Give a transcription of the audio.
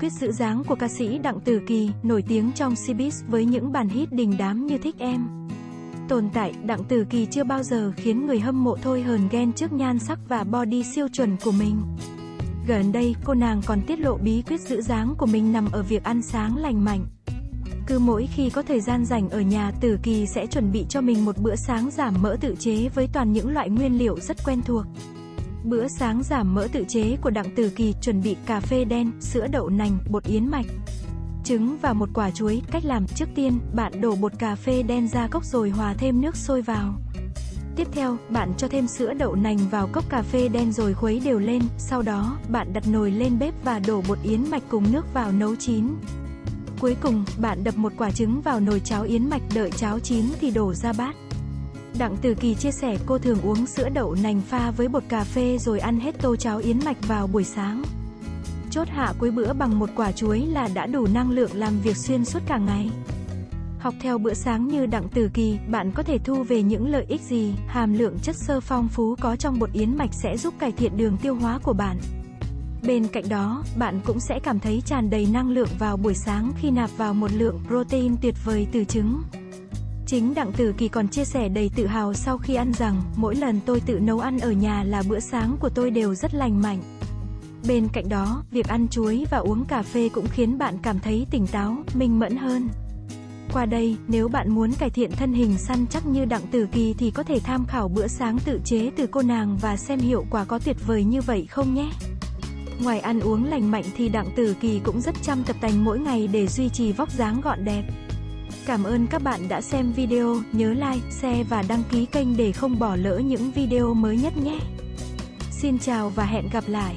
quyết giữ dáng của ca sĩ Đặng Tử Kỳ, nổi tiếng trong showbiz với những bản hit đình đám như Thích Em. Tồn tại, Đặng Tử Kỳ chưa bao giờ khiến người hâm mộ thôi hờn ghen trước nhan sắc và body siêu chuẩn của mình. Gần đây, cô nàng còn tiết lộ bí quyết giữ dáng của mình nằm ở việc ăn sáng lành mạnh. Cứ mỗi khi có thời gian rảnh ở nhà, Tử Kỳ sẽ chuẩn bị cho mình một bữa sáng giảm mỡ tự chế với toàn những loại nguyên liệu rất quen thuộc. Bữa sáng giảm mỡ tự chế của Đặng Tử Kỳ chuẩn bị cà phê đen, sữa đậu nành, bột yến mạch, trứng và một quả chuối. Cách làm, trước tiên, bạn đổ bột cà phê đen ra cốc rồi hòa thêm nước sôi vào. Tiếp theo, bạn cho thêm sữa đậu nành vào cốc cà phê đen rồi khuấy đều lên, sau đó, bạn đặt nồi lên bếp và đổ bột yến mạch cùng nước vào nấu chín. Cuối cùng, bạn đập một quả trứng vào nồi cháo yến mạch đợi cháo chín thì đổ ra bát. Đặng Tử Kỳ chia sẻ cô thường uống sữa đậu nành pha với bột cà phê rồi ăn hết tô cháo yến mạch vào buổi sáng. Chốt hạ cuối bữa bằng một quả chuối là đã đủ năng lượng làm việc xuyên suốt cả ngày. Học theo bữa sáng như Đặng Tử Kỳ, bạn có thể thu về những lợi ích gì? Hàm lượng chất xơ phong phú có trong bột yến mạch sẽ giúp cải thiện đường tiêu hóa của bạn. Bên cạnh đó, bạn cũng sẽ cảm thấy tràn đầy năng lượng vào buổi sáng khi nạp vào một lượng protein tuyệt vời từ trứng. Chính Đặng Tử Kỳ còn chia sẻ đầy tự hào sau khi ăn rằng, mỗi lần tôi tự nấu ăn ở nhà là bữa sáng của tôi đều rất lành mạnh. Bên cạnh đó, việc ăn chuối và uống cà phê cũng khiến bạn cảm thấy tỉnh táo, minh mẫn hơn. Qua đây, nếu bạn muốn cải thiện thân hình săn chắc như Đặng Tử Kỳ thì có thể tham khảo bữa sáng tự chế từ cô nàng và xem hiệu quả có tuyệt vời như vậy không nhé. Ngoài ăn uống lành mạnh thì Đặng Tử Kỳ cũng rất chăm tập tành mỗi ngày để duy trì vóc dáng gọn đẹp. Cảm ơn các bạn đã xem video, nhớ like, share và đăng ký kênh để không bỏ lỡ những video mới nhất nhé. Xin chào và hẹn gặp lại.